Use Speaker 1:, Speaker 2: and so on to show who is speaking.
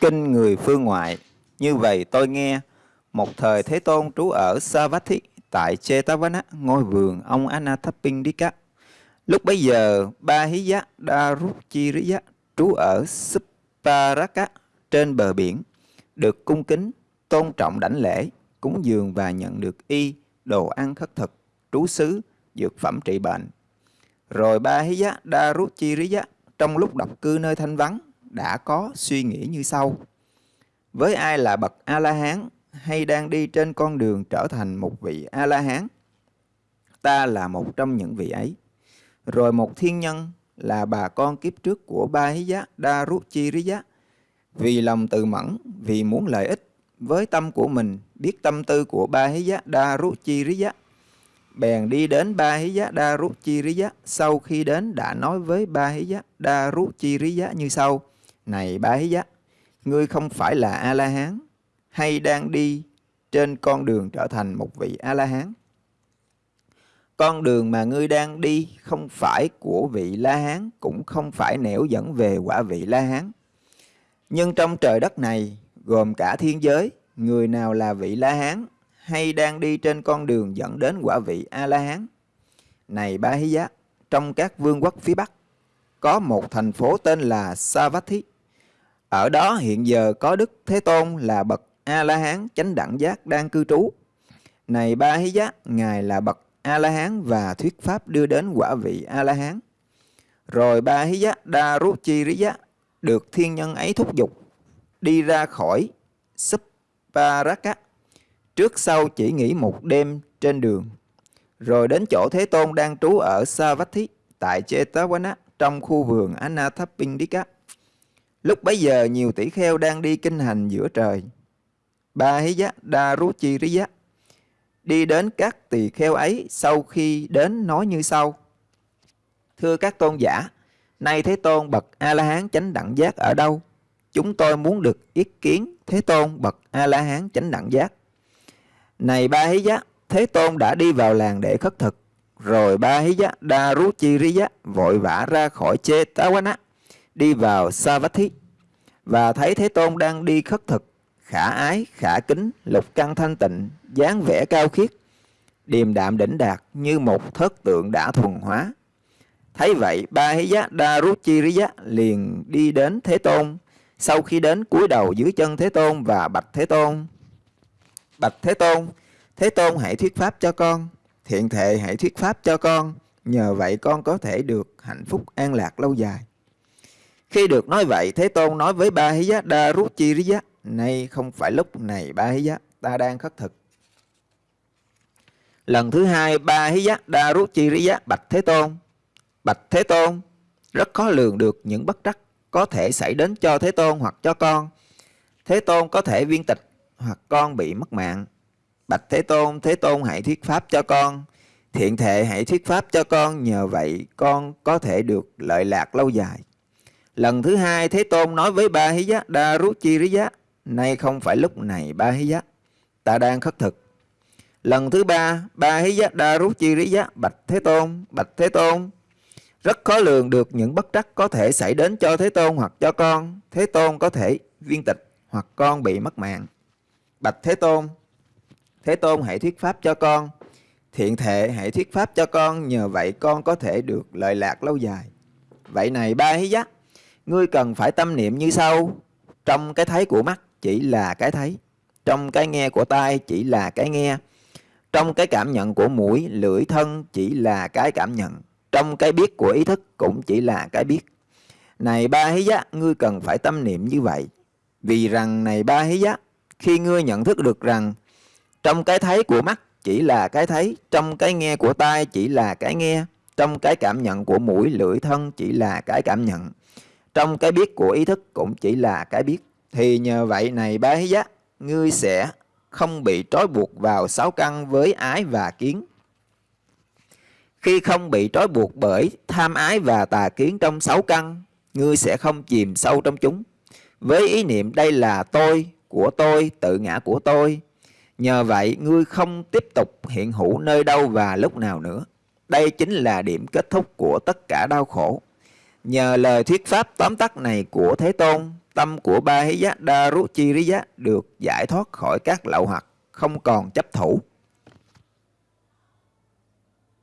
Speaker 1: Kinh người phương ngoại, như vậy tôi nghe, một thời Thế Tôn trú ở Savatthi tại Chetavana, ngôi vườn ông Anathapindika. Lúc bấy giờ, Ba Hí Giá Daruchiriya trú ở Supparaka trên bờ biển, được cung kính, tôn trọng đảnh lễ, cúng dường và nhận được y, đồ ăn khất thực, trú xứ, dược phẩm trị bệnh. Rồi Ba Hí Giá Daruchiriya trong lúc độc cư nơi thanh vắng đã có suy nghĩ như sau. Với ai là bậc A-la-hán hay đang đi trên con đường trở thành một vị A-la-hán, ta là một trong những vị ấy. Rồi một thiên nhân là bà con kiếp trước của Ba Hí Giá Đa Rút Chi Rí Giá, vì lòng tự mẫn, vì muốn lợi ích, với tâm của mình biết tâm tư của Ba Hí Giá Đa Rút Chi Rí Giá, bèn đi đến Ba Hí Giá Đa Rút Chi Rí Giá. Sau khi đến đã nói với Ba Hí Giá Đa Rút Chi Rí Giá như sau: này Ba Hí Giá, ngươi không phải là A La Hán hay đang đi trên con đường trở thành một vị A La Hán. Con đường mà ngươi đang đi không phải của vị La Hán, cũng không phải nẻo dẫn về quả vị La Hán. Nhưng trong trời đất này, gồm cả thiên giới, người nào là vị La Hán hay đang đi trên con đường dẫn đến quả vị A La Hán? Này Ba Hí Giá, trong các vương quốc phía Bắc, có một thành phố tên là Savatthi. Ở đó hiện giờ có Đức Thế Tôn là bậc A La Hán chánh đẳng giác đang cư trú. Này Ba Hí Giác, ngài là bậc A La Hán và thuyết pháp đưa đến quả vị A La Hán. Rồi Ba Hí Giác Đa Rú Chi Rí Giác được thiên nhân ấy thúc giục đi ra khỏi Supparaka. Trước sau chỉ nghỉ một đêm trên đường. Rồi đến chỗ Thế Tôn đang trú ở Savatthi tại Chetavana trong khu vườn Anathapindika. Lúc bấy giờ nhiều tỷ kheo đang đi kinh hành giữa trời. Ba hí giá đa rú chi rí giá. Đi đến các tỳ kheo ấy sau khi đến nói như sau. Thưa các tôn giả, nay Thế Tôn bậc A-la-hán chánh đẳng giác ở đâu? Chúng tôi muốn được ý kiến Thế Tôn bậc A-la-hán chánh đẳng giác. Này ba hí giá, Thế Tôn đã đi vào làng để khất thực. Rồi ba hí giá đa rú chi rí giá vội vã ra khỏi chê tá quán đi vào Savatthi và thấy Thế Tôn đang đi khất thực khả ái, khả kính, lục căn thanh tịnh, dáng vẻ cao khiết, điềm đạm đỉnh đạt như một thất tượng đã thuần hóa. Thấy vậy, ba hí giá đa rút chi rí giá liền đi đến Thế Tôn. Sau khi đến cúi đầu dưới chân Thế Tôn và bạch Thế Tôn. Bạch Thế Tôn, Thế Tôn hãy thuyết pháp cho con, thiện thệ hãy thuyết pháp cho con, nhờ vậy con có thể được hạnh phúc an lạc lâu dài. Khi được nói vậy, Thế Tôn nói với ba hí giá đa rút chi rí giá, Nay không phải lúc này ba hí giá, ta đang khất thực. Lần thứ hai, ba hí giá, đa rút chi rí giá, bạch Thế Tôn. Bạch Thế Tôn, rất khó lường được những bất trắc có thể xảy đến cho Thế Tôn hoặc cho con. Thế Tôn có thể viên tịch hoặc con bị mất mạng. Bạch Thế Tôn, Thế Tôn hãy thuyết pháp cho con. Thiện thệ hãy thuyết pháp cho con, nhờ vậy con có thể được lợi lạc lâu dài. Lần thứ hai, Thế Tôn nói với ba hí giá, đa rút chi rí giá, Nay không phải lúc này ba hí giá. Ta đang khất thực. Lần thứ ba Ba hí giá đa rút chi rí giá Bạch Thế Tôn Bạch Thế Tôn. Rất khó lường được những bất trắc có thể xảy đến cho Thế Tôn hoặc cho con. Thế Tôn có thể viên tịch Hoặc con bị mất mạng. Bạch Thế Tôn Thế Tôn hãy thuyết pháp cho con. Thiện thệ hãy thuyết pháp cho con Nhờ vậy con có thể được lợi lạc lâu dài. Vậy này ba hí giác Ngươi cần phải tâm niệm như sau Trong cái thấy của mắt chỉ là cái thấy. Trong cái nghe của tai chỉ là cái nghe. Trong cái cảm nhận của mũi, lưỡi, thân chỉ là cái cảm nhận. Trong cái biết của ý thức cũng chỉ là cái biết. Này ba hí giá, ngươi cần phải tâm niệm như vậy. Vì rằng này ba hí giá, khi ngươi nhận thức được rằng trong cái thấy của mắt chỉ là cái thấy, trong cái nghe của tai chỉ là cái nghe, trong cái cảm nhận của mũi, lưỡi, thân chỉ là cái cảm nhận, trong cái biết của ý thức cũng chỉ là cái biết. Thì nhờ vậy này bá hí giác, ngươi sẽ không bị trói buộc vào sáu căn với ái và kiến. Khi không bị trói buộc bởi tham ái và tà kiến trong sáu căn, ngươi sẽ không chìm sâu trong chúng. Với ý niệm đây là tôi, của tôi, tự ngã của tôi. Nhờ vậy, ngươi không tiếp tục hiện hữu nơi đâu và lúc nào nữa. Đây chính là điểm kết thúc của tất cả đau khổ. Nhờ lời thuyết pháp tóm tắt này của Thế Tôn, tâm của ba hí giá Daruchiriya được giải thoát khỏi các lậu hoặc, không còn chấp thủ.